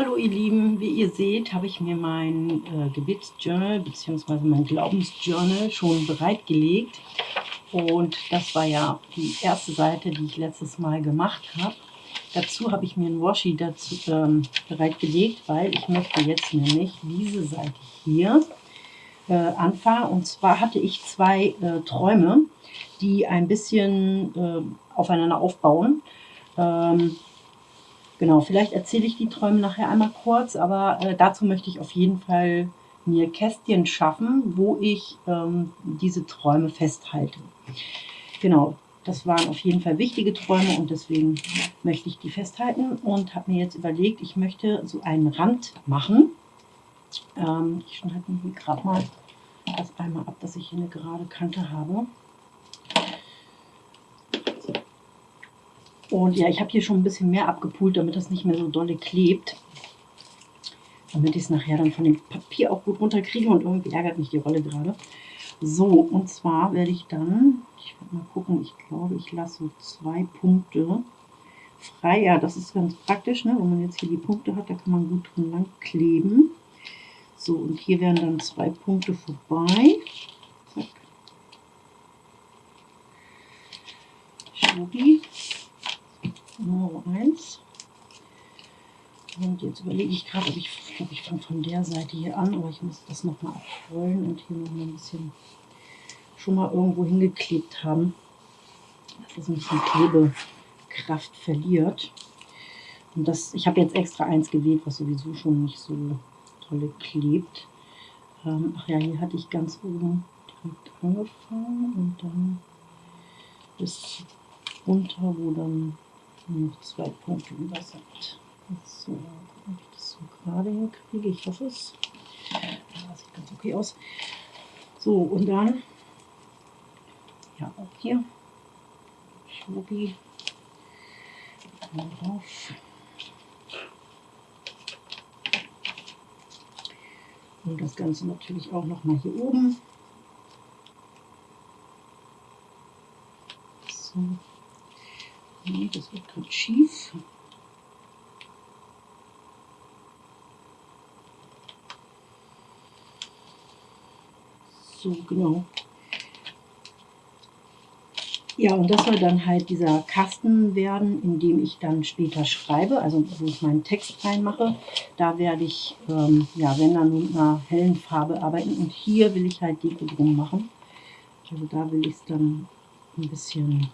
Hallo ihr Lieben, wie ihr seht, habe ich mir mein äh, Gebetsjournal bzw. mein Glaubensjournal schon bereitgelegt. Und das war ja die erste Seite, die ich letztes Mal gemacht habe. Dazu habe ich mir ein Washi dazu ähm, bereitgelegt, weil ich möchte jetzt nämlich diese Seite hier äh, anfangen. Und zwar hatte ich zwei äh, Träume, die ein bisschen äh, aufeinander aufbauen. Ähm, genau, vielleicht erzähle ich die Träume nachher einmal kurz, aber äh, dazu möchte ich auf jeden Fall mir Kästchen schaffen, wo ich ähm, diese Träume festhalte. Genau, das waren auf jeden Fall wichtige Träume und deswegen möchte ich die festhalten und habe mir jetzt überlegt, ich möchte so einen Rand machen. Ähm, ich schneide mir hier gerade mal das einmal ab, dass ich hier eine gerade Kante habe. Und ja, ich habe hier schon ein bisschen mehr abgepult, damit das nicht mehr so dolle klebt. Damit ich es nachher dann von dem Papier auch gut runterkriege und irgendwie ärgert mich die Rolle gerade. So, und zwar werde ich dann, ich werde mal gucken, ich glaube, ich lasse so zwei Punkte frei. Ja, das ist ganz praktisch, ne? wenn man jetzt hier die Punkte hat, da kann man gut drin lang kleben. So, und hier werden dann zwei Punkte vorbei. Zack. Schubi. Nummer 1. Und jetzt überlege ich gerade, ob ich, ob ich fange von der Seite hier an, aber ich muss das nochmal abrollen und hier noch mal ein bisschen schon mal irgendwo hingeklebt haben, dass es ein bisschen Klebekraft verliert. Und das, ich habe jetzt extra eins gewählt, was sowieso schon nicht so tolle klebt. Ähm, ach ja, hier hatte ich ganz oben direkt angefangen und dann bis runter, wo dann noch zwei Punkte über sind. So, ob ich das so gerade hinkriege. Ich hoffe es. Das sieht ganz okay aus. So, und dann, ja, auch hier, Schobi drauf. Und das Ganze natürlich auch noch mal hier oben. So. Nee, das wird gerade schief. So, genau. Ja, und das soll dann halt dieser Kasten werden, in dem ich dann später schreibe, also wo ich meinen Text reinmache. Da werde ich, ähm, ja, wenn dann mit einer hellen Farbe arbeiten. Und hier will ich halt Deko drum machen. Also da will ich es dann ein bisschen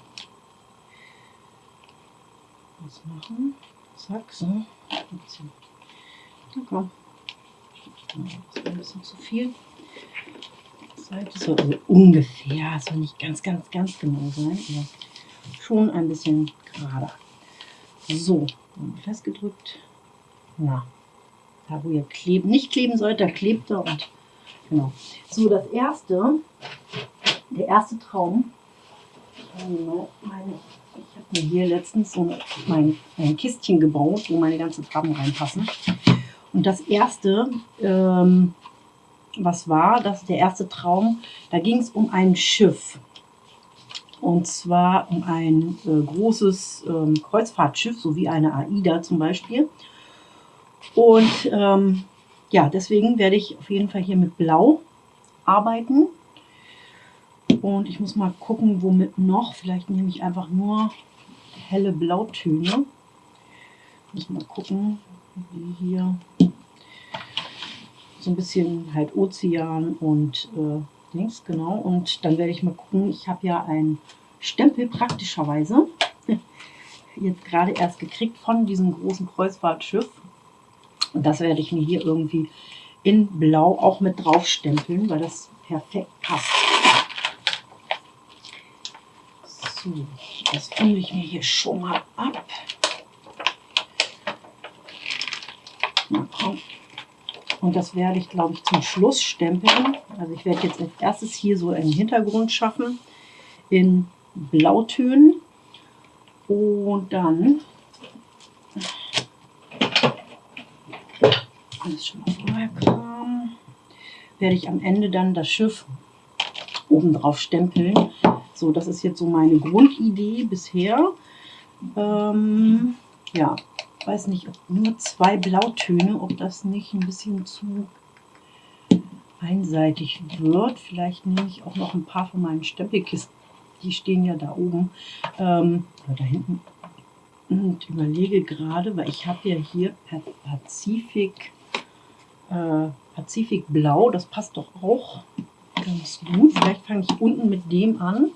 was machen. Zack, so. Na komm. Das ist ein bisschen zu viel. Seite so also ungefähr, soll nicht ganz, ganz, ganz genau sein, aber schon ein bisschen gerader. So, festgedrückt. Na, da wo ihr kleben, nicht kleben sollt, da klebt er und genau. So, das erste, der erste Traum, meine ich habe mir hier letztens so mein, ein Kistchen gebaut, wo meine ganzen Farben reinpassen. Und das erste, ähm, was war, das der erste Traum, da ging es um ein Schiff. Und zwar um ein äh, großes ähm, Kreuzfahrtschiff, so wie eine AIDA zum Beispiel. Und ähm, ja, deswegen werde ich auf jeden Fall hier mit Blau arbeiten. Und ich muss mal gucken, womit noch. Vielleicht nehme ich einfach nur helle Blautöne. Muss mal gucken, wie hier so ein bisschen halt Ozean und äh, links, genau. Und dann werde ich mal gucken, ich habe ja einen Stempel praktischerweise jetzt gerade erst gekriegt von diesem großen Kreuzfahrtschiff. Und das werde ich mir hier irgendwie in Blau auch mit drauf stempeln, weil das perfekt passt. Das fülle ich mir hier schon mal ab. Und das werde ich, glaube ich, zum Schluss stempeln. Also ich werde jetzt als erstes hier so einen Hintergrund schaffen in Blautönen. Und dann alles schon mal vorher kam, werde ich am Ende dann das Schiff oben drauf stempeln. So, das ist jetzt so meine Grundidee bisher. Ähm, ja, weiß nicht, nur zwei Blautöne, ob das nicht ein bisschen zu einseitig wird. Vielleicht nehme ich auch noch ein paar von meinen Stempelkisten. Die stehen ja da oben, ähm, oder da hinten. Und überlege gerade, weil ich habe ja hier Pazifik, äh, Pazifikblau, das passt doch auch ganz gut. Vielleicht fange ich unten mit dem an.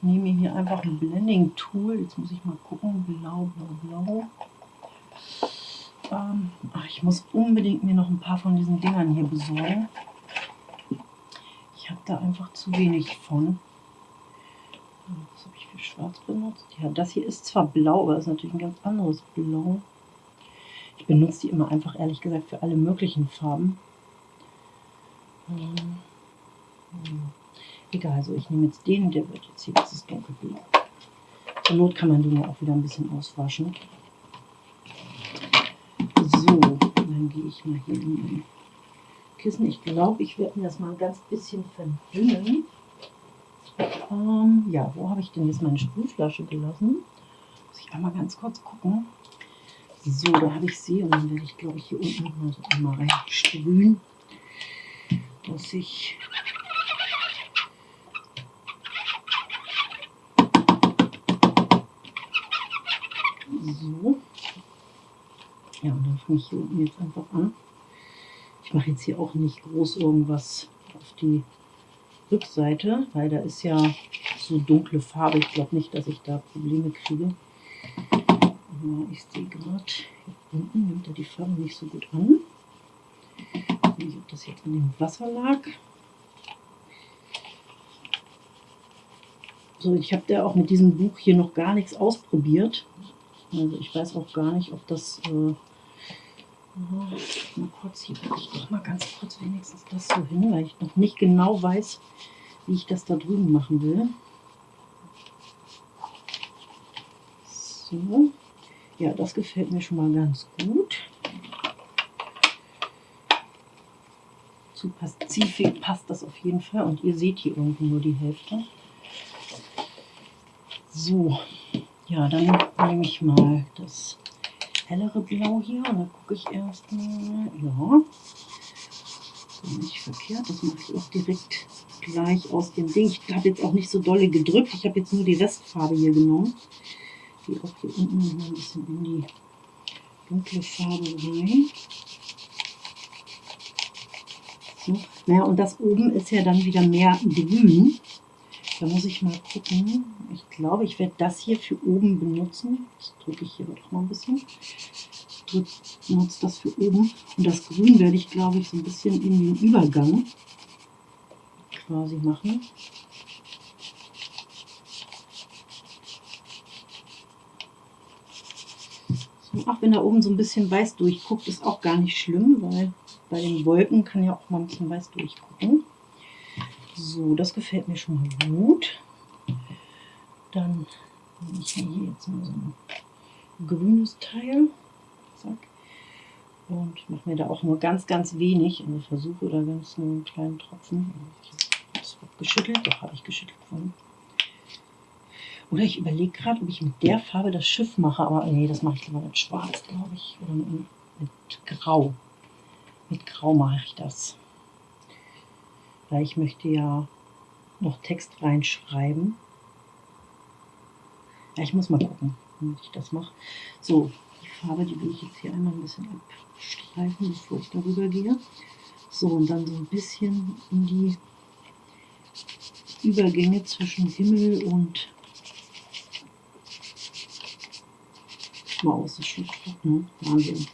Nehme hier einfach ein Blending Tool. Jetzt muss ich mal gucken. Blau, blau, blau. Ähm, ach, ich muss unbedingt mir noch ein paar von diesen Dingern hier besorgen. Ich habe da einfach zu wenig von. Was habe ich für schwarz benutzt? Ja, das hier ist zwar blau, aber das ist natürlich ein ganz anderes Blau. Ich benutze die immer einfach, ehrlich gesagt, für alle möglichen Farben. Ähm, hm. Egal, also ich nehme jetzt den, der wird jetzt hier, das ist dunkelblau. Zur Not kann man den ja auch wieder ein bisschen auswaschen. So, dann gehe ich mal hier in mein Kissen. Ich glaube, ich werde mir das mal ein ganz bisschen verdünnen. Ähm, ja, wo habe ich denn jetzt meine Sprühflasche gelassen? Muss ich einmal ganz kurz gucken. So, da habe ich sie und dann werde ich, glaube ich, hier unten mal so einmal reinsprühen, dass ich So. Ja, und dann fange ich hier unten jetzt einfach an. Ich mache jetzt hier auch nicht groß irgendwas auf die Rückseite, weil da ist ja so dunkle Farbe. Ich glaube nicht, dass ich da Probleme kriege. Aber ich sehe gerade, hier unten nimmt er die Farbe nicht so gut an. Ich weiß nicht, ob das jetzt an dem Wasser lag. So, ich habe da auch mit diesem Buch hier noch gar nichts ausprobiert. Also ich weiß auch gar nicht, ob das äh, Mal kurz hier ich doch mal ganz kurz wenigstens das so hin, weil ich noch nicht genau weiß, wie ich das da drüben machen will. So. Ja, das gefällt mir schon mal ganz gut. Zu Pazifik passt das auf jeden Fall. Und ihr seht hier unten nur die Hälfte. So, ja, dann nehme ich mal das hellere Blau hier. Und dann gucke ich erstmal, ja, nicht verkehrt. Das mache ich auch direkt gleich aus dem Ding. Ich habe jetzt auch nicht so dolle gedrückt. Ich habe jetzt nur die Restfarbe hier genommen. Die auch hier unten ein bisschen in die dunkle Farbe rein. So. Naja, und das oben ist ja dann wieder mehr grün. Da muss ich mal gucken. Ich glaube, ich werde das hier für oben benutzen. Das drücke ich hier doch mal ein bisschen. Ich nutze das für oben. Und das Grün werde ich, glaube ich, so ein bisschen in den Übergang quasi machen. So, auch wenn da oben so ein bisschen weiß durchguckt, ist auch gar nicht schlimm, weil bei den Wolken kann ja auch mal ein bisschen weiß durchgucken. So, das gefällt mir schon mal gut. Dann nehme ich hier jetzt mal so ein grünes Teil. Zack. Und mache mir da auch nur ganz, ganz wenig. Also versuche da ganz nur einen kleinen Tropfen. Das wird geschüttelt. Doch, habe ich geschüttelt von. Oder ich überlege gerade, ob ich mit der Farbe das Schiff mache. Aber nee, das mache ich lieber mit Schwarz, glaube ich. Oder mit, mit Grau. Mit Grau mache ich das weil ich möchte ja noch Text reinschreiben. Ja, ich muss mal gucken, wie ich das mache. So, die Farbe, die will ich jetzt hier einmal ein bisschen abstreifen, bevor ich darüber gehe. So, und dann so ein bisschen in die Übergänge zwischen Himmel und Maus. Ist schon trocken. Wahnsinn.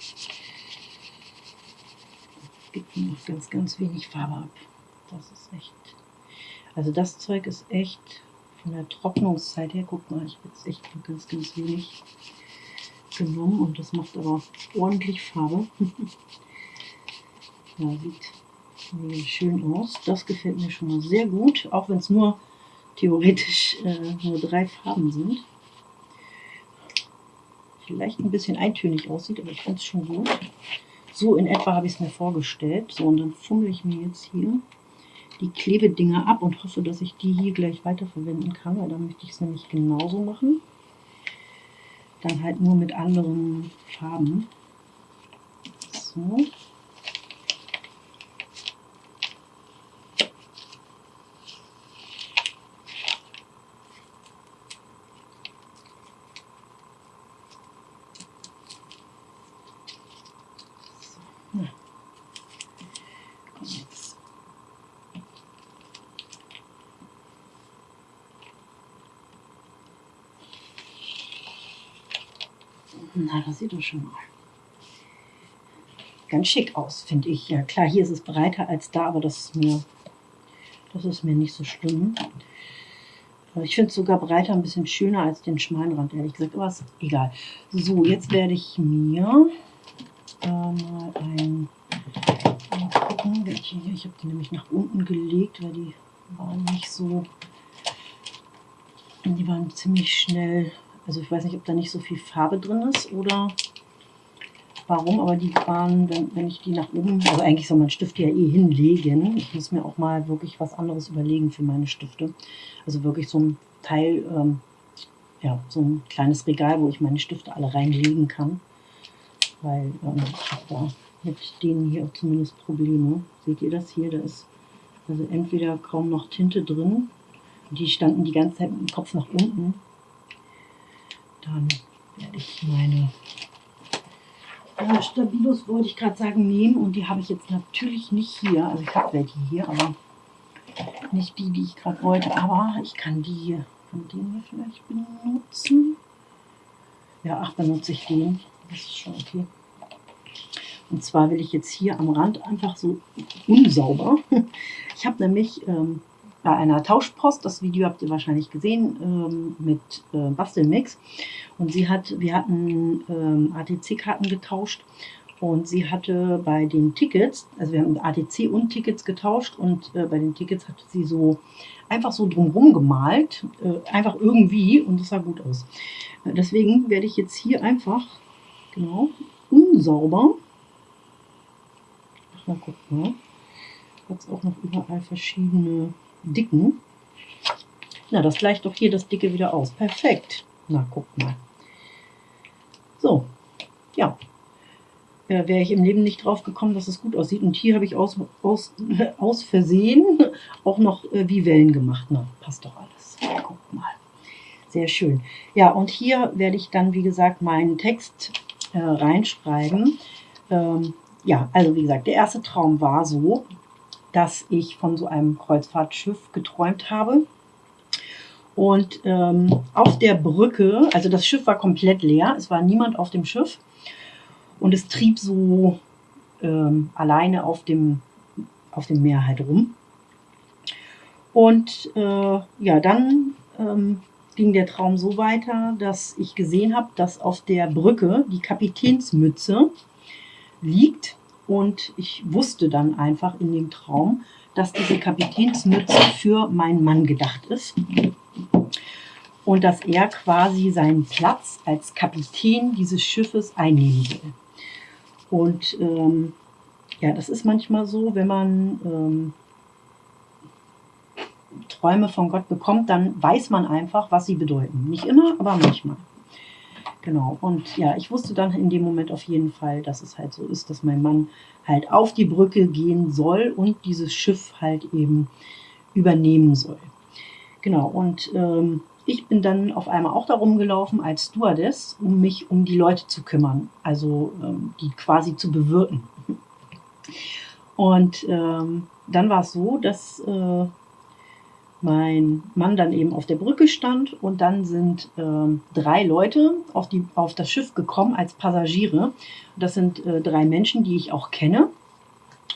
Gibt mir noch ganz, ganz wenig Farbe ab. Das ist echt. Also das Zeug ist echt von der Trocknungszeit her, guck mal, ich habe jetzt echt ganz, ganz wenig genommen und das macht aber ordentlich Farbe. ja, sieht schön aus. Das gefällt mir schon mal sehr gut, auch wenn es nur theoretisch äh, nur drei Farben sind. Vielleicht ein bisschen eintönig aussieht, aber ich finde es schon gut. So in etwa habe ich es mir vorgestellt. So, und dann fummel ich mir jetzt hier die Klebedinger ab und hoffe, dass ich die hier gleich weiterverwenden kann, weil dann möchte ich es nämlich genauso machen. dann halt nur mit anderen Farben. So. Na, das sieht doch schon mal ganz schick aus, finde ich. Ja, klar, hier ist es breiter als da, aber das ist mir, das ist mir nicht so schlimm. Ich finde es sogar breiter ein bisschen schöner als den schmalen Rand, ehrlich gesagt. Aber ist egal. So, jetzt werde ich mir äh, mal ein... Mal gucken, welche hier. Ich habe die nämlich nach unten gelegt, weil die waren nicht so... Die waren ziemlich schnell also ich weiß nicht, ob da nicht so viel Farbe drin ist oder warum, aber die waren, wenn, wenn ich die nach oben, also eigentlich soll man Stifte ja eh hinlegen. Ich muss mir auch mal wirklich was anderes überlegen für meine Stifte. Also wirklich so ein Teil, ähm, ja, so ein kleines Regal, wo ich meine Stifte alle reinlegen kann. Weil ähm, ich habe da mit denen hier zumindest Probleme. Seht ihr das hier? Da ist also entweder kaum noch Tinte drin. Die standen die ganze Zeit mit dem Kopf nach unten. Dann werde ich meine äh, Stabilos, wollte ich gerade sagen, nehmen. Und die habe ich jetzt natürlich nicht hier. Also ich habe welche hier, aber nicht die, die ich gerade wollte. Aber ich kann die hier von denen hier vielleicht benutzen. Ja, ach, benutze ich den. Das ist schon okay. Und zwar will ich jetzt hier am Rand einfach so unsauber. Ich habe nämlich ähm, bei einer Tauschpost. Das Video habt ihr wahrscheinlich gesehen ähm, mit äh, Bastelmix. Und sie hat, wir hatten ähm, ATC-Karten getauscht und sie hatte bei den Tickets, also wir haben ATC und Tickets getauscht und äh, bei den Tickets hatte sie so einfach so drumherum gemalt, äh, einfach irgendwie und das sah gut aus. Äh, deswegen werde ich jetzt hier einfach, genau, unsauber, ach mal gucken, ne? hat es auch noch überall verschiedene dicken. Na, das gleicht doch hier das dicke wieder aus. Perfekt. Na, guck mal. So, ja. Äh, Wäre ich im Leben nicht drauf gekommen, dass es gut aussieht. Und hier habe ich aus, aus, aus Versehen auch noch äh, wie Wellen gemacht. Na, passt doch alles. Guck mal. Sehr schön. Ja, und hier werde ich dann, wie gesagt, meinen Text äh, reinschreiben. Ähm, ja, also wie gesagt, der erste Traum war so, dass ich von so einem Kreuzfahrtschiff geträumt habe. Und ähm, auf der Brücke, also das Schiff war komplett leer, es war niemand auf dem Schiff und es trieb so ähm, alleine auf dem, auf dem Meer halt rum. Und äh, ja, dann ähm, ging der Traum so weiter, dass ich gesehen habe, dass auf der Brücke die Kapitänsmütze liegt und ich wusste dann einfach in dem Traum, dass diese Kapitänsmütze für meinen Mann gedacht ist. Und dass er quasi seinen Platz als Kapitän dieses Schiffes einnehmen will. Und ähm, ja, das ist manchmal so, wenn man ähm, Träume von Gott bekommt, dann weiß man einfach, was sie bedeuten. Nicht immer, aber manchmal. Genau. Und ja, ich wusste dann in dem Moment auf jeden Fall, dass es halt so ist, dass mein Mann halt auf die Brücke gehen soll und dieses Schiff halt eben übernehmen soll. Genau. Und ähm, ich bin dann auf einmal auch darum gelaufen als Stewardess, um mich um die Leute zu kümmern, also ähm, die quasi zu bewirten. Und ähm, dann war es so, dass äh, mein Mann dann eben auf der Brücke stand und dann sind ähm, drei Leute auf, die, auf das Schiff gekommen als Passagiere. Das sind äh, drei Menschen, die ich auch kenne.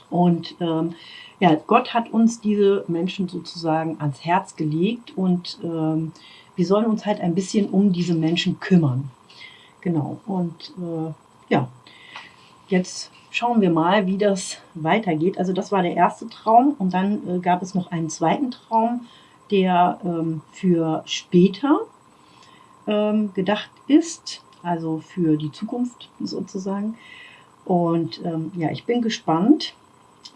Und ähm, ja, Gott hat uns diese Menschen sozusagen ans Herz gelegt und ähm, wir sollen uns halt ein bisschen um diese Menschen kümmern. Genau. Und äh, ja, jetzt schauen wir mal, wie das weitergeht. Also das war der erste Traum und dann äh, gab es noch einen zweiten Traum, der ähm, für später ähm, gedacht ist, also für die Zukunft sozusagen. Und ähm, ja, ich bin gespannt.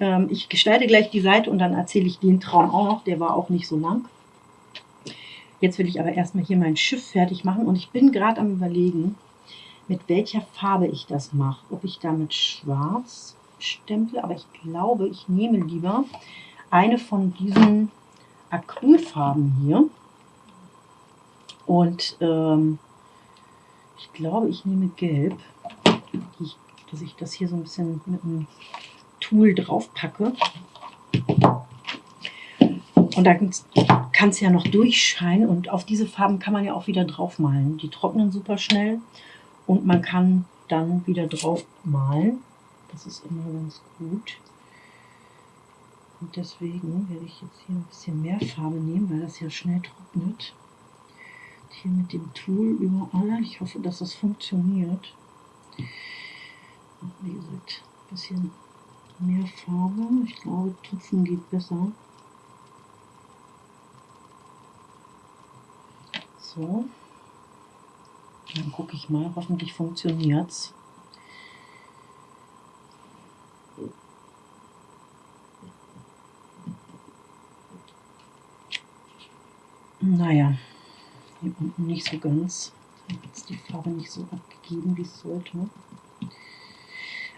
Ähm, ich gestalte gleich die Seite und dann erzähle ich den Traum auch noch. Der war auch nicht so lang. Jetzt will ich aber erstmal hier mein Schiff fertig machen und ich bin gerade am überlegen, mit welcher Farbe ich das mache. Ob ich da mit schwarz stemple, aber ich glaube, ich nehme lieber eine von diesen Acrylfarben hier. Und ähm, ich glaube, ich nehme gelb, ich, dass ich das hier so ein bisschen mit einem Tool drauf packe. Und da kann es ja noch durchscheinen und auf diese Farben kann man ja auch wieder drauf malen. Die trocknen super schnell und man kann dann wieder drauf malen. Das ist immer ganz gut. Und deswegen werde ich jetzt hier ein bisschen mehr Farbe nehmen, weil das ja schnell trocknet. Und hier mit dem Tool überall. Ich hoffe, dass das funktioniert. Wie gesagt, ein bisschen mehr Farbe. Ich glaube, Tupfen geht besser. So. Dann gucke ich mal, hoffentlich funktioniert es. Naja, hier unten nicht so ganz. Hat die Farbe nicht so abgegeben, wie es sollte.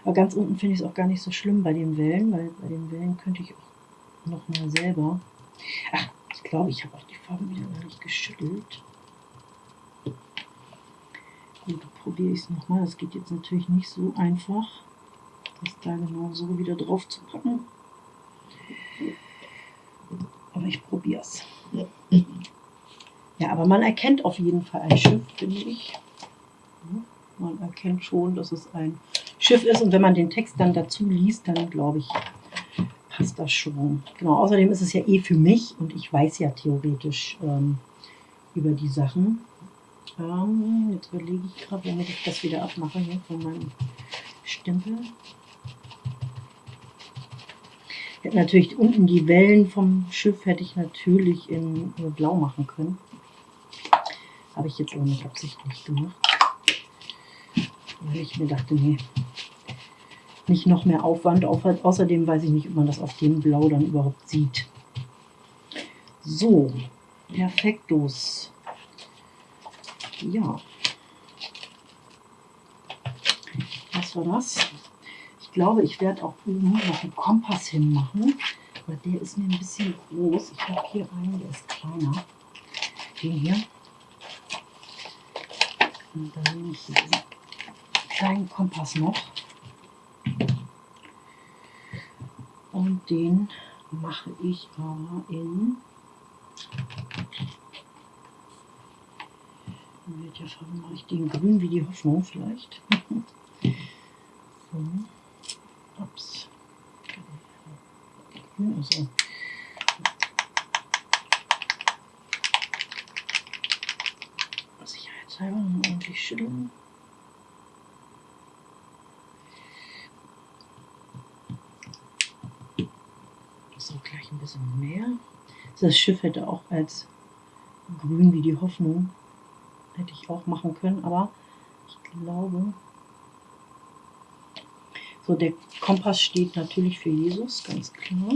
Aber ganz unten finde ich es auch gar nicht so schlimm bei den Wellen, weil bei den Wellen könnte ich auch noch mal selber. Ach, ich glaube, ich habe auch die Farbe wieder gar nicht geschüttelt. Gut, probiere ich es nochmal. Das geht jetzt natürlich nicht so einfach, das da genau so wieder drauf zu packen. Aber ich probiere es. Ja, aber man erkennt auf jeden Fall ein Schiff, finde ich. Man erkennt schon, dass es ein Schiff ist. Und wenn man den Text dann dazu liest, dann glaube ich, passt das schon. Genau, außerdem ist es ja eh für mich und ich weiß ja theoretisch ähm, über die Sachen. Ähm, jetzt überlege ich gerade, womit ich das wieder abmache hier von meinem Stempel. Hätte natürlich unten die Wellen vom Schiff hätte ich natürlich in blau machen können. Habe ich jetzt aber nicht absichtlich gemacht. Weil ich mir dachte, nee, nicht noch mehr Aufwand. Außerdem weiß ich nicht, ob man das auf dem Blau dann überhaupt sieht. So, perfektos. Ja. Was war das? Ich glaube, ich werde auch oben noch einen Kompass hinmachen. Aber der ist mir ein bisschen groß. Ich habe hier einen, der ist kleiner. Den hier. Und dann nehme ich diesen kleinen Kompass noch. Und den mache ich aber in in welcher Farbe mache ich den? Grün wie die Hoffnung vielleicht. so. Ups. Also. Sicherheitshalber ordentlich schütteln. So, gleich ein bisschen mehr. Das Schiff hätte auch als grün wie die Hoffnung Hätte ich auch machen können, aber ich glaube... So, der Kompass steht natürlich für Jesus, ganz klar.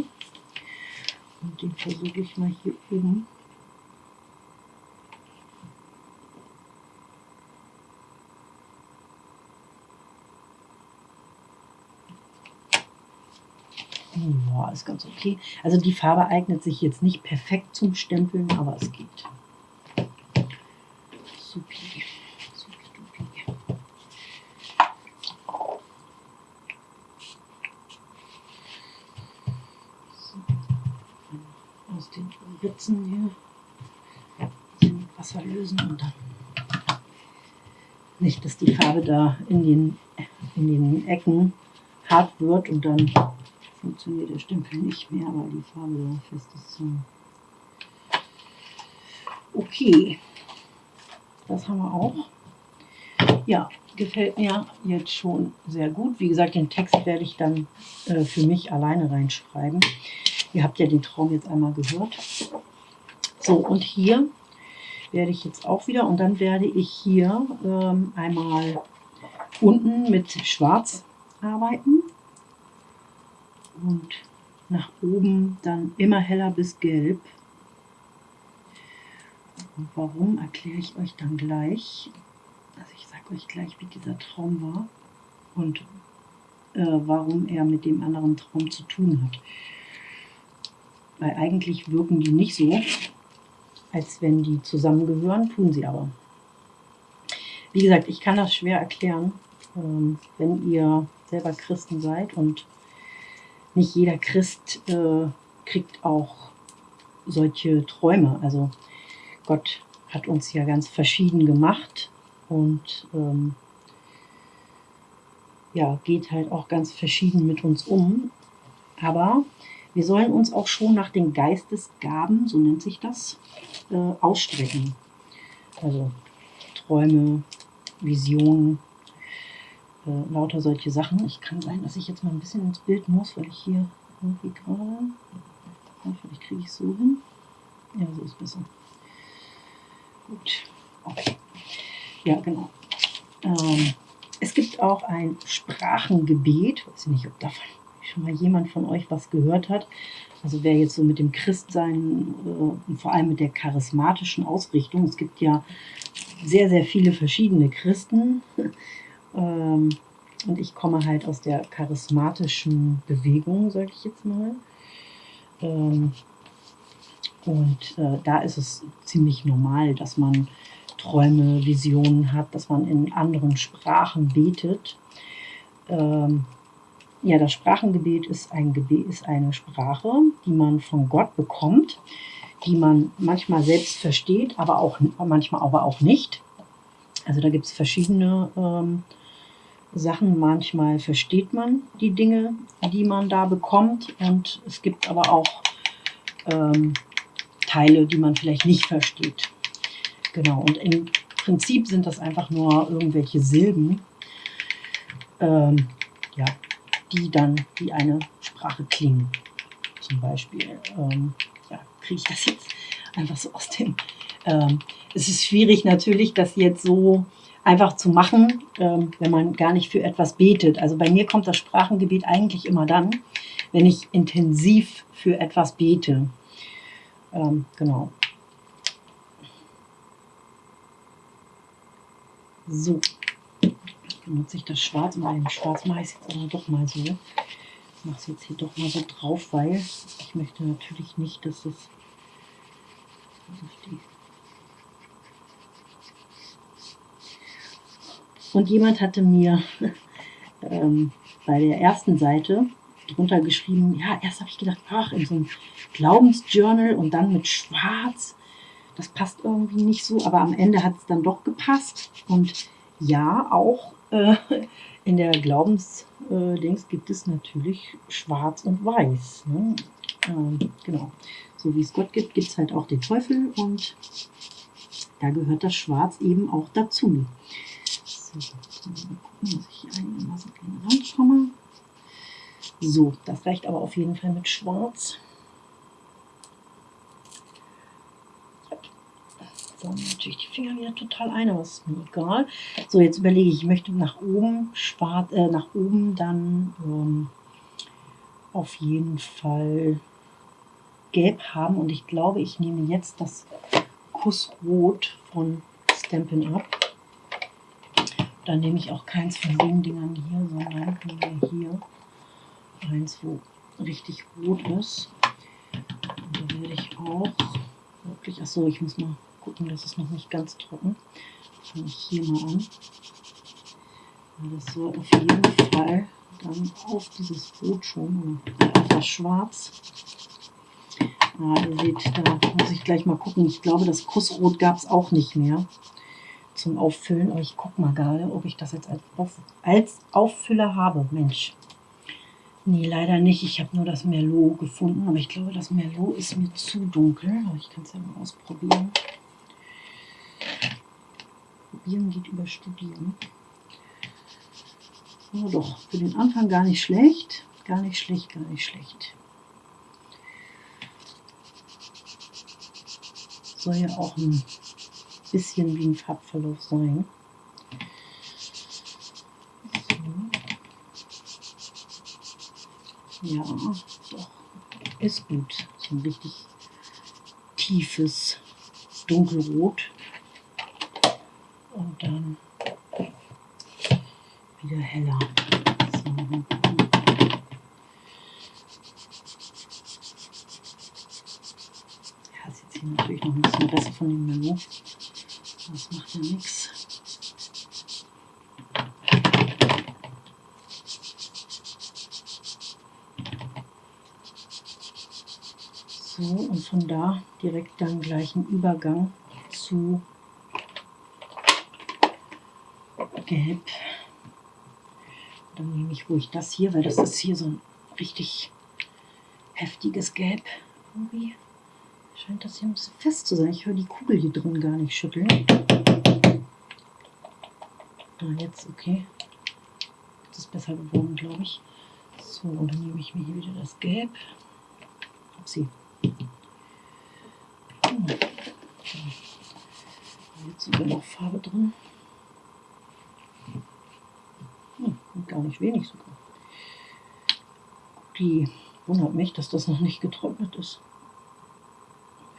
Und den versuche ich mal hier oben Ja, ist ganz okay. Also die Farbe eignet sich jetzt nicht perfekt zum Stempeln, aber es geht. Supi. Supi, So. Aus den Ritzen hier mit Wasser lösen und dann nicht, dass die Farbe da in den, in den Ecken hart wird und dann funktioniert der Stempel nicht mehr, weil die Farbe da fest ist. Okay. Das haben wir auch. Ja, gefällt mir jetzt schon sehr gut. Wie gesagt, den Text werde ich dann äh, für mich alleine reinschreiben. Ihr habt ja den Traum jetzt einmal gehört. So, und hier werde ich jetzt auch wieder, und dann werde ich hier ähm, einmal unten mit Schwarz arbeiten und nach oben dann immer heller bis gelb. Warum erkläre ich euch dann gleich. Also ich sage euch gleich, wie dieser Traum war und äh, warum er mit dem anderen Traum zu tun hat. Weil eigentlich wirken die nicht so, als wenn die zusammengehören, tun sie aber. Wie gesagt, ich kann das schwer erklären, ähm, wenn ihr selber Christen seid und nicht jeder Christ äh, kriegt auch solche Träume. Also Gott hat uns ja ganz verschieden gemacht und ähm, ja, geht halt auch ganz verschieden mit uns um. Aber wir sollen uns auch schon nach den Geistesgaben, so nennt sich das, äh, ausstrecken. Also Träume, Visionen, äh, lauter solche Sachen. Ich kann sein, dass ich jetzt mal ein bisschen ins Bild muss, weil ich hier irgendwie gerade, vielleicht kriege ich es so hin. Ja, so ist besser. Gut, okay. Ja, genau. Ähm, es gibt auch ein Sprachengebet. Ich weiß nicht, ob davon schon mal jemand von euch was gehört hat. Also wer jetzt so mit dem Christsein äh, und vor allem mit der charismatischen Ausrichtung, es gibt ja sehr, sehr viele verschiedene Christen. Ähm, und ich komme halt aus der charismatischen Bewegung, sage ich jetzt mal. Ähm, und äh, da ist es ziemlich normal, dass man Träume, Visionen hat, dass man in anderen Sprachen betet. Ähm, ja, das Sprachengebet ist, ein Gebet ist eine Sprache, die man von Gott bekommt, die man manchmal selbst versteht, aber auch manchmal aber auch nicht. Also da gibt es verschiedene ähm, Sachen. Manchmal versteht man die Dinge, die man da bekommt, und es gibt aber auch ähm, Teile, die man vielleicht nicht versteht. Genau, und im Prinzip sind das einfach nur irgendwelche Silben. Ähm, ja, die dann wie eine Sprache klingen. Zum Beispiel, ähm, ja, kriege ich das jetzt einfach so aus dem. Ähm, es ist schwierig natürlich, das jetzt so einfach zu machen, ähm, wenn man gar nicht für etwas betet. Also bei mir kommt das Sprachengebet eigentlich immer dann, wenn ich intensiv für etwas bete. Ähm, genau. So, benutze ich das Schwarz. Und bei dem Schwarz mache ich es jetzt aber doch mal so. Ich mache es jetzt hier doch mal so drauf, weil ich möchte natürlich nicht, dass es und jemand hatte mir ähm, bei der ersten Seite drunter geschrieben, ja, erst habe ich gedacht, ach, in so einem Glaubensjournal und dann mit Schwarz, das passt irgendwie nicht so, aber am Ende hat es dann doch gepasst. Und ja, auch äh, in der Glaubensdings äh, gibt es natürlich Schwarz und Weiß. Ne? Ähm, genau. So wie es Gott gibt, gibt es halt auch den Teufel und da gehört das Schwarz eben auch dazu. So, mal gucken, dass ich hier einigermaßen rankomme. So, das reicht aber auf jeden Fall mit Schwarz. So, natürlich die Finger wieder total ein, aber ist mir egal. So, jetzt überlege ich, ich möchte nach oben, schwarz, äh, nach oben dann ähm, auf jeden Fall gelb haben. Und ich glaube, ich nehme jetzt das Kussrot von Stampin' Up. Dann nehme ich auch keins von den Dingern hier, sondern hier eins, wo richtig rot ist. Und da werde ich auch wirklich, achso, ich muss mal gucken, das ist noch nicht ganz trocken. Fange ich hier mal an. Das soll auf jeden Fall dann auf dieses Rot schon, auf das Schwarz. Ah, ihr seht, da muss ich gleich mal gucken. Ich glaube, das Kussrot gab es auch nicht mehr zum Auffüllen. Aber ich gucke mal gerade, ob ich das jetzt als, als Auffüller habe. Mensch. Nee, leider nicht. Ich habe nur das Merlot gefunden. Aber ich glaube, das Merlot ist mir zu dunkel. Aber ich kann es ja mal ausprobieren. Probieren geht über Studieren. Oh doch, für den Anfang gar nicht schlecht. Gar nicht schlecht, gar nicht schlecht. Soll ja auch ein bisschen wie ein Farbverlauf sein. Ja, so. ist gut. So ein richtig tiefes dunkelrot und dann wieder heller. So. Natürlich noch ein bisschen besser von dem Menü. Das macht ja nichts. So, und von da direkt dann gleich ein Übergang zu Gelb. Dann nehme ich ruhig das hier, weil das ist hier so ein richtig heftiges Gelb. Irgendwie scheint das hier ein bisschen fest zu sein. Ich höre die Kugel hier drin gar nicht schütteln. Da jetzt, okay. Das ist besser geworden, glaube ich. So, dann nehme ich mir hier wieder das Gelb. Upsi. Hm. Jetzt sogar noch Farbe drin. Hm, gar nicht wenig sogar. Die wundert mich, dass das noch nicht getrocknet ist.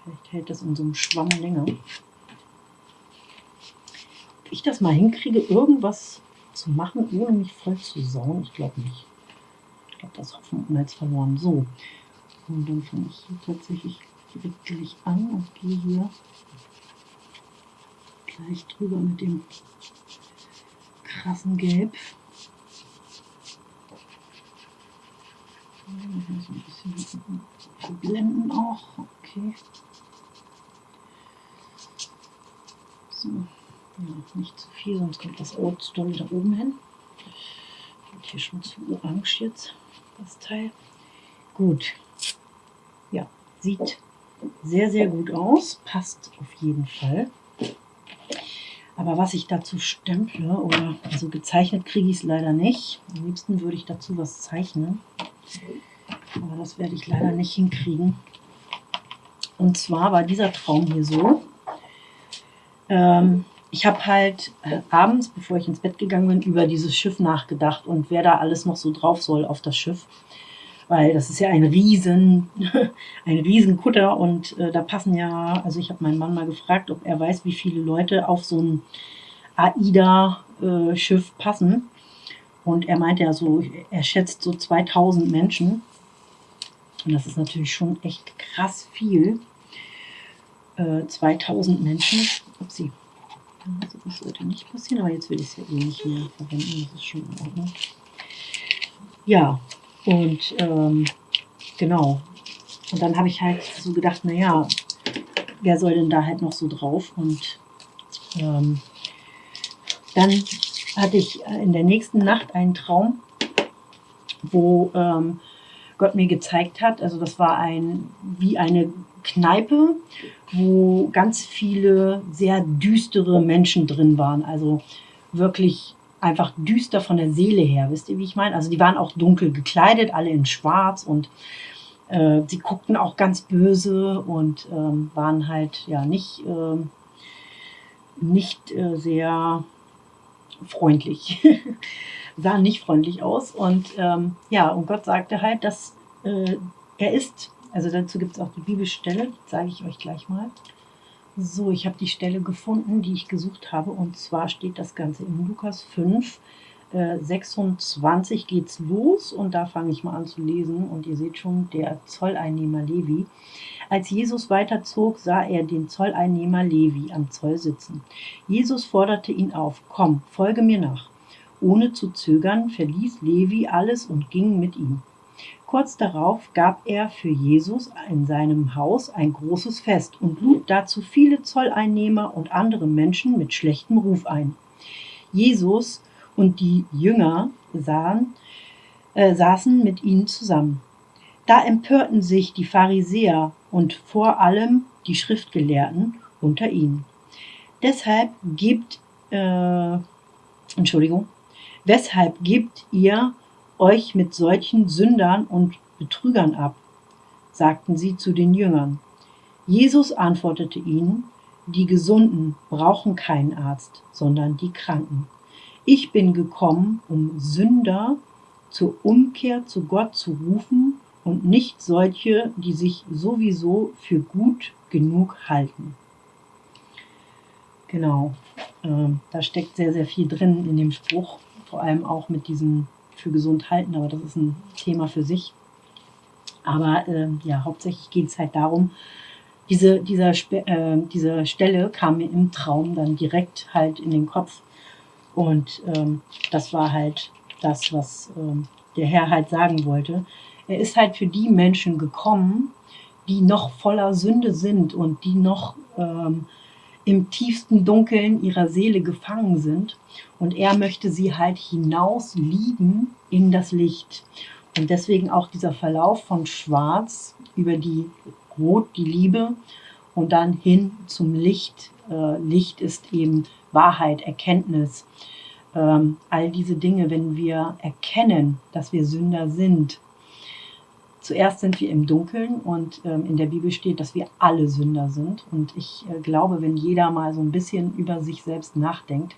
Vielleicht hält das in so einem Schwamm länger. Ob ich das mal hinkriege, irgendwas zu machen, ohne mich voll zu sauen, ich glaube nicht. Ich glaube, das Hoffen und jetzt verloren. So, und dann fange ich hier tatsächlich direkt an und gehe hier gleich drüber mit dem krassen Gelb. So ein bisschen blenden auch. Okay. So. Ja, nicht zu viel, sonst kommt das Rot doll da oben hin. Und hier schon zu orange jetzt, das Teil. Gut. Ja, sieht sehr, sehr gut aus. Passt auf jeden Fall. Aber was ich dazu stemple, oder also gezeichnet kriege ich es leider nicht. Am liebsten würde ich dazu was zeichnen. Aber das werde ich leider nicht hinkriegen. Und zwar war dieser Traum hier so. Ähm, ich habe halt äh, abends, bevor ich ins Bett gegangen bin, über dieses Schiff nachgedacht und wer da alles noch so drauf soll auf das Schiff weil das ist ja ein riesen, ein riesen Kutter und äh, da passen ja, also ich habe meinen Mann mal gefragt, ob er weiß, wie viele Leute auf so ein AIDA-Schiff äh, passen. Und er meinte ja so, er schätzt so 2000 Menschen. Und das ist natürlich schon echt krass viel. Äh, 2000 Menschen. Upsi. Also das sollte nicht passieren, aber jetzt will ich es ja eh nicht mehr verwenden. Das ist schon in Ordnung. Ja, und ähm, genau. Und dann habe ich halt so gedacht, naja, wer soll denn da halt noch so drauf? Und ähm, dann hatte ich in der nächsten Nacht einen Traum, wo ähm, Gott mir gezeigt hat, also das war ein wie eine Kneipe, wo ganz viele sehr düstere Menschen drin waren. Also wirklich einfach düster von der Seele her. Wisst ihr, wie ich meine? Also die waren auch dunkel gekleidet, alle in schwarz und äh, sie guckten auch ganz böse und ähm, waren halt ja nicht, äh, nicht äh, sehr freundlich. Sahen nicht freundlich aus. Und ähm, ja, und Gott sagte halt, dass äh, er ist, also dazu gibt es auch die Bibelstelle, sage ich euch gleich mal. So, ich habe die Stelle gefunden, die ich gesucht habe. Und zwar steht das Ganze in Lukas 5, äh, 26 geht's los. Und da fange ich mal an zu lesen. Und ihr seht schon, der Zolleinnehmer Levi. Als Jesus weiterzog, sah er den Zolleinnehmer Levi am Zoll sitzen. Jesus forderte ihn auf, komm, folge mir nach. Ohne zu zögern verließ Levi alles und ging mit ihm. Kurz darauf gab er für Jesus in seinem Haus ein großes Fest und lud dazu viele Zolleinnehmer und andere Menschen mit schlechtem Ruf ein. Jesus und die Jünger sahen, äh, saßen mit ihnen zusammen. Da empörten sich die Pharisäer und vor allem die Schriftgelehrten unter ihnen. Deshalb gebt, äh, Entschuldigung, weshalb gebt ihr euch mit solchen Sündern und Betrügern ab? sagten sie zu den Jüngern. Jesus antwortete ihnen, die Gesunden brauchen keinen Arzt, sondern die Kranken. Ich bin gekommen, um Sünder zur Umkehr zu Gott zu rufen und nicht solche, die sich sowieso für gut genug halten. Genau. Ähm, da steckt sehr, sehr viel drin in dem Spruch. Vor allem auch mit diesem für gesund halten, aber das ist ein Thema für sich. Aber äh, ja, hauptsächlich geht es halt darum, diese, dieser, äh, diese Stelle kam mir im Traum dann direkt halt in den Kopf. Und ähm, das war halt das, was ähm, der Herr halt sagen wollte. Er ist halt für die Menschen gekommen, die noch voller Sünde sind und die noch ähm, im tiefsten Dunkeln ihrer Seele gefangen sind. Und er möchte sie halt hinaus lieben in das Licht. Und deswegen auch dieser Verlauf von Schwarz über die Rot, die Liebe und dann hin zum Licht. Äh, Licht ist eben Wahrheit, Erkenntnis. Ähm, all diese Dinge, wenn wir erkennen, dass wir Sünder sind, Zuerst sind wir im Dunkeln und ähm, in der Bibel steht, dass wir alle Sünder sind. Und ich äh, glaube, wenn jeder mal so ein bisschen über sich selbst nachdenkt,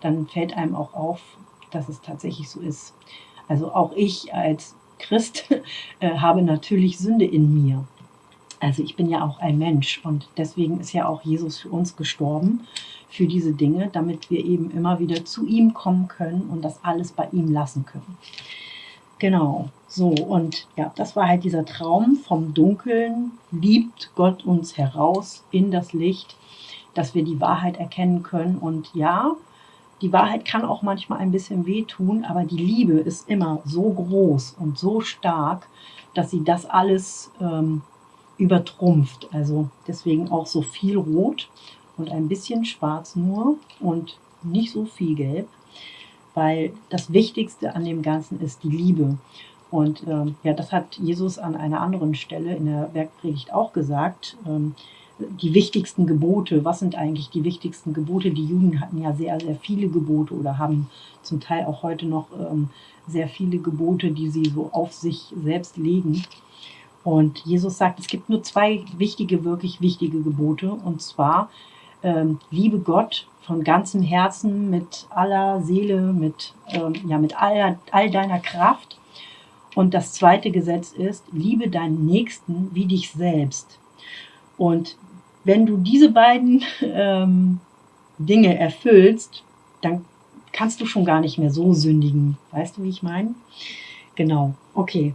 dann fällt einem auch auf, dass es tatsächlich so ist. Also auch ich als Christ äh, habe natürlich Sünde in mir. Also ich bin ja auch ein Mensch und deswegen ist ja auch Jesus für uns gestorben, für diese Dinge, damit wir eben immer wieder zu ihm kommen können und das alles bei ihm lassen können. Genau, so und ja, das war halt dieser Traum vom Dunkeln, liebt Gott uns heraus in das Licht, dass wir die Wahrheit erkennen können und ja, die Wahrheit kann auch manchmal ein bisschen wehtun, aber die Liebe ist immer so groß und so stark, dass sie das alles ähm, übertrumpft. Also deswegen auch so viel Rot und ein bisschen Schwarz nur und nicht so viel Gelb weil das Wichtigste an dem Ganzen ist die Liebe. Und ähm, ja, das hat Jesus an einer anderen Stelle in der Bergpredigt auch gesagt. Ähm, die wichtigsten Gebote, was sind eigentlich die wichtigsten Gebote? Die Juden hatten ja sehr, sehr viele Gebote oder haben zum Teil auch heute noch ähm, sehr viele Gebote, die sie so auf sich selbst legen. Und Jesus sagt, es gibt nur zwei wichtige, wirklich wichtige Gebote. Und zwar, ähm, liebe Gott von ganzem Herzen, mit aller Seele, mit, ähm, ja, mit all, all deiner Kraft. Und das zweite Gesetz ist, liebe deinen Nächsten wie dich selbst. Und wenn du diese beiden ähm, Dinge erfüllst, dann kannst du schon gar nicht mehr so sündigen. Weißt du, wie ich meine? Genau, okay.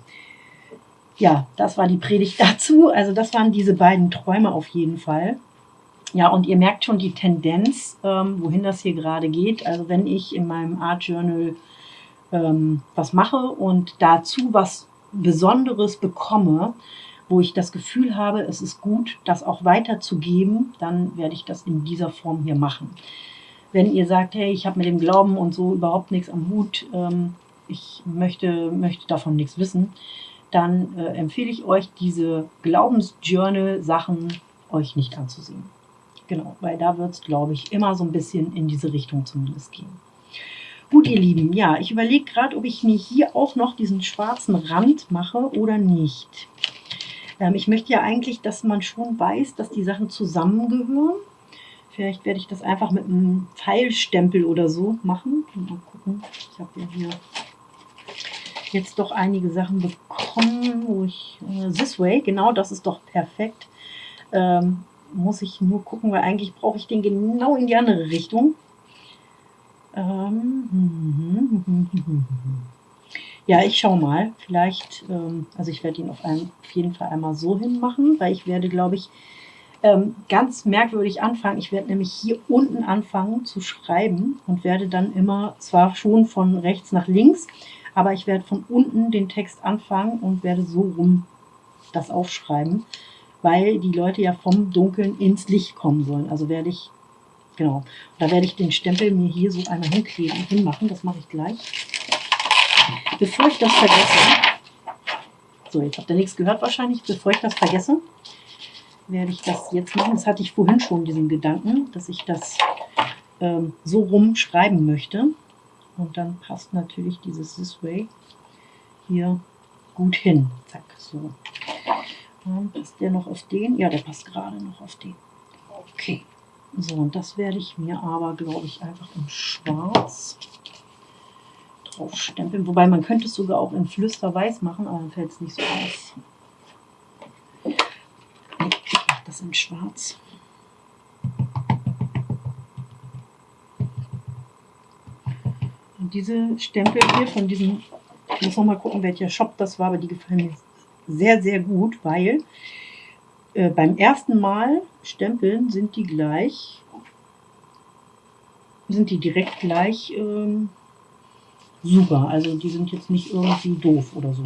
Ja, das war die Predigt dazu. Also das waren diese beiden Träume auf jeden Fall. Ja, und ihr merkt schon die Tendenz, ähm, wohin das hier gerade geht. Also wenn ich in meinem Art Journal ähm, was mache und dazu was Besonderes bekomme, wo ich das Gefühl habe, es ist gut, das auch weiterzugeben, dann werde ich das in dieser Form hier machen. Wenn ihr sagt, hey, ich habe mit dem Glauben und so überhaupt nichts am Hut, ähm, ich möchte, möchte davon nichts wissen, dann äh, empfehle ich euch, diese Glaubensjournal-Sachen euch nicht anzusehen. Genau, weil da wird es, glaube ich, immer so ein bisschen in diese Richtung zumindest gehen. Gut, ihr Lieben, ja, ich überlege gerade, ob ich mir hier auch noch diesen schwarzen Rand mache oder nicht. Ähm, ich möchte ja eigentlich, dass man schon weiß, dass die Sachen zusammengehören. Vielleicht werde ich das einfach mit einem Pfeilstempel oder so machen. Mal gucken, ich habe ja hier jetzt doch einige Sachen bekommen, wo ich, äh, this way, genau, das ist doch perfekt. Ähm, muss ich nur gucken, weil eigentlich brauche ich den genau in die andere Richtung. Ähm, ja, ich schaue mal. Vielleicht, ähm, also ich werde ihn auf, einen, auf jeden Fall einmal so hin machen, weil ich werde, glaube ich, ähm, ganz merkwürdig anfangen. Ich werde nämlich hier unten anfangen zu schreiben und werde dann immer, zwar schon von rechts nach links, aber ich werde von unten den Text anfangen und werde so rum das aufschreiben weil die Leute ja vom Dunkeln ins Licht kommen sollen. Also werde ich, genau, da werde ich den Stempel mir hier so einmal hinkleben, hinmachen. Das mache ich gleich. Bevor ich das vergesse, so, jetzt habt ihr nichts gehört wahrscheinlich, bevor ich das vergesse, werde ich das jetzt machen. Das hatte ich vorhin schon, diesen Gedanken, dass ich das ähm, so rum schreiben möchte. Und dann passt natürlich dieses This Way hier gut hin. Zack, so. Passt der noch auf den? Ja, der passt gerade noch auf den. Okay. So, und das werde ich mir aber, glaube ich, einfach in schwarz draufstempeln. Wobei, man könnte es sogar auch in Flüsterweiß machen, aber dann fällt es nicht so aus. Ich mache das in schwarz. Und diese Stempel hier von diesem, ich muss noch mal gucken, welcher Shop das war, aber die gefallen mir sehr, sehr gut, weil äh, beim ersten Mal stempeln sind die gleich, sind die direkt gleich ähm, super. Also die sind jetzt nicht irgendwie doof oder so.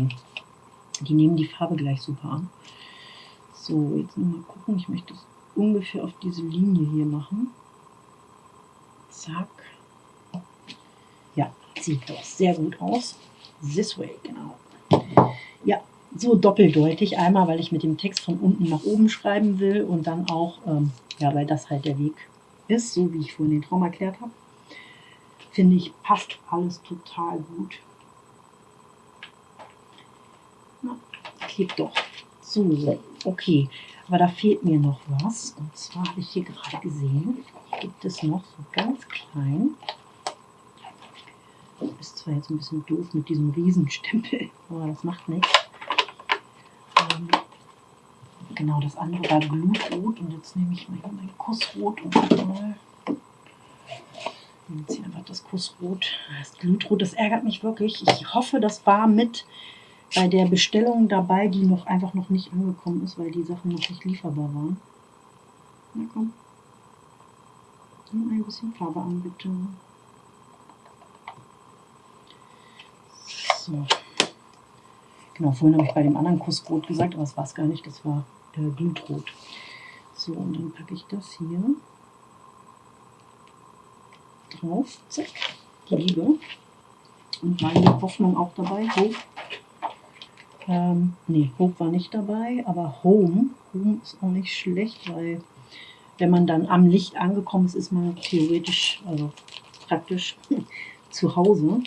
Die nehmen die Farbe gleich super an. So, jetzt mal gucken. Ich möchte das ungefähr auf diese Linie hier machen. Zack. Ja, sieht doch sehr gut aus. This way, genau. Ja, so doppeldeutig. Einmal, weil ich mit dem Text von unten nach oben schreiben will und dann auch, ähm, ja, weil das halt der Weg ist, so wie ich vorhin den Traum erklärt habe. Finde ich, passt alles total gut. Na, klebt doch. So, okay. Aber da fehlt mir noch was. Und zwar habe ich hier gerade gesehen, gibt es noch so ganz klein. Ist zwar jetzt ein bisschen doof mit diesem Riesenstempel, aber das macht nichts. Ähm, genau, das andere war Glutrot und jetzt nehme ich mal hier mein Kussrot und mal jetzt hier einfach das Kussrot. Das Glutrot, das ärgert mich wirklich. Ich hoffe, das war mit bei der Bestellung dabei, die noch einfach noch nicht angekommen ist, weil die Sachen noch nicht lieferbar waren. Na komm. Nimm ein bisschen Farbe an, bitte. So. Genau, vorhin habe ich bei dem anderen Kussrot gesagt, aber das war es gar nicht, das war äh, Glutrot. So, und dann packe ich das hier drauf. Zack, die Liebe. Und meine Hoffnung auch dabei. Hope. Ähm, nee, Hope war nicht dabei, aber Home. Home ist auch nicht schlecht, weil wenn man dann am Licht angekommen ist, ist man theoretisch, also praktisch zu Hause.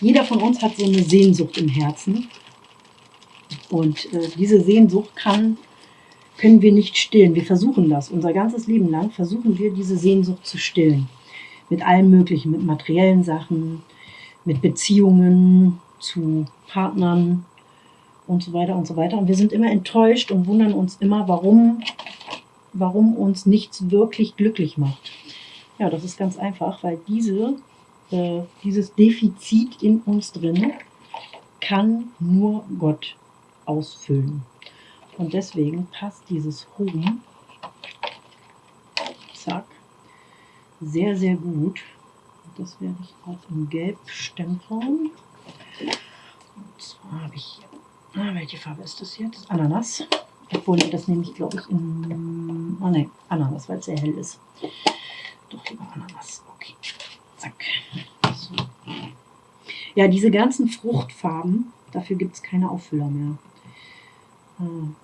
Jeder von uns hat so eine Sehnsucht im Herzen. Und äh, diese Sehnsucht kann, können wir nicht stillen. Wir versuchen das. Unser ganzes Leben lang versuchen wir, diese Sehnsucht zu stillen. Mit allem Möglichen, mit materiellen Sachen, mit Beziehungen zu Partnern und so weiter und so weiter. Und wir sind immer enttäuscht und wundern uns immer, warum, warum uns nichts wirklich glücklich macht. Ja, das ist ganz einfach, weil diese äh, dieses Defizit in uns drin kann nur Gott ausfüllen. Und deswegen passt dieses Home, zack, sehr, sehr gut. Das werde ich auch in Gelb stempeln. Und zwar habe ich hier, ah, welche Farbe ist das jetzt? Ananas. Obwohl, das nehme ich, glaube ich, in, ah ne, Ananas, weil es sehr hell ist. Doch lieber Ananas, okay. Zack. So. Ja, diese ganzen Fruchtfarben, dafür gibt es keine Auffüller mehr. Habe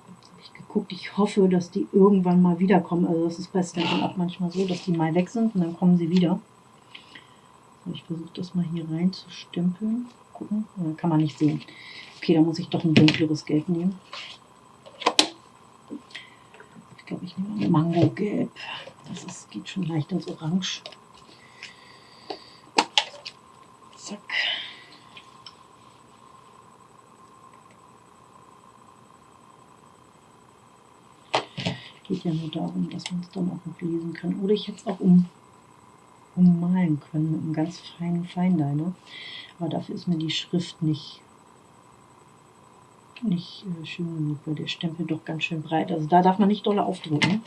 ich geguckt, ich hoffe, dass die irgendwann mal wiederkommen. Also das ist bei Stampin' Up manchmal so, dass die mal weg sind und dann kommen sie wieder. So, ich versuche das mal hier rein zu stempeln. Gucken, kann man nicht sehen. Okay, da muss ich doch ein dunkleres Gelb nehmen. Ich glaube, ich nehme Mango-Gelb. Das ist, geht schon leicht ins Orange. Zack. Geht ja nur darum, dass man es dann auch noch lesen kann. Oder ich hätte es auch um, ummalen können mit einem ganz feinen Feinliner. Aber dafür ist mir die Schrift nicht, nicht äh, schön genug, weil der Stempel doch ganz schön breit. Also da darf man nicht doll aufdrücken.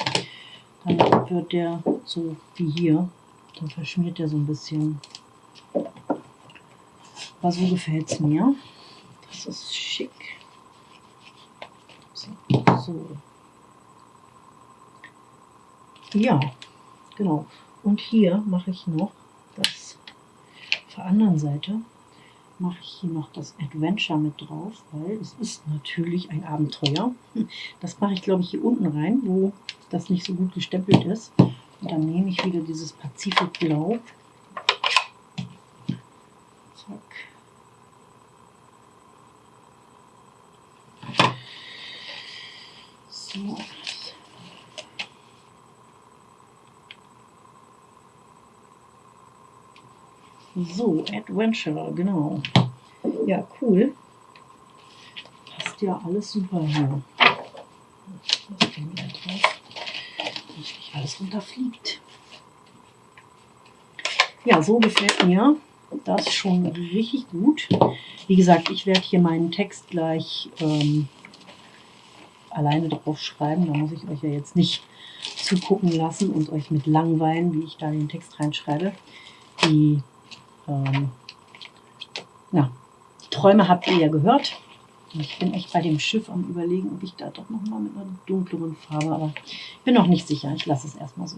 Dann wird der so wie hier. Dann verschmiert der so ein bisschen. Aber so gefällt es mir. Das ist schick. So. Ja, genau. Und hier mache ich noch das auf der anderen Seite mache ich hier noch das Adventure mit drauf, weil es ist natürlich ein Abenteuer. Das mache ich, glaube ich, hier unten rein, wo das nicht so gut gestempelt ist. Und dann nehme ich wieder dieses Pazifikblau So, Adventure, genau. Ja, cool. Passt ja alles super hier. Das Ding. Dass nicht alles runterfliegt. Ja, so gefällt mir das schon richtig gut. Wie gesagt, ich werde hier meinen Text gleich ähm, alleine drauf schreiben. Da muss ich euch ja jetzt nicht zugucken lassen und euch mit langweilen, wie ich da den Text reinschreibe. Die, ähm, die Träume habt ihr ja gehört. Ich bin echt bei dem Schiff am überlegen, ob ich da doch nochmal mit einer dunkleren Farbe, aber ich bin noch nicht sicher. Ich lasse es erstmal so.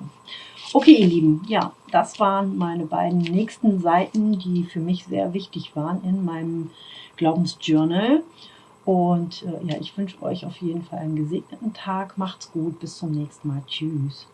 Okay, ihr Lieben, ja, das waren meine beiden nächsten Seiten, die für mich sehr wichtig waren in meinem Glaubensjournal. Und äh, ja, ich wünsche euch auf jeden Fall einen gesegneten Tag. Macht's gut, bis zum nächsten Mal. Tschüss.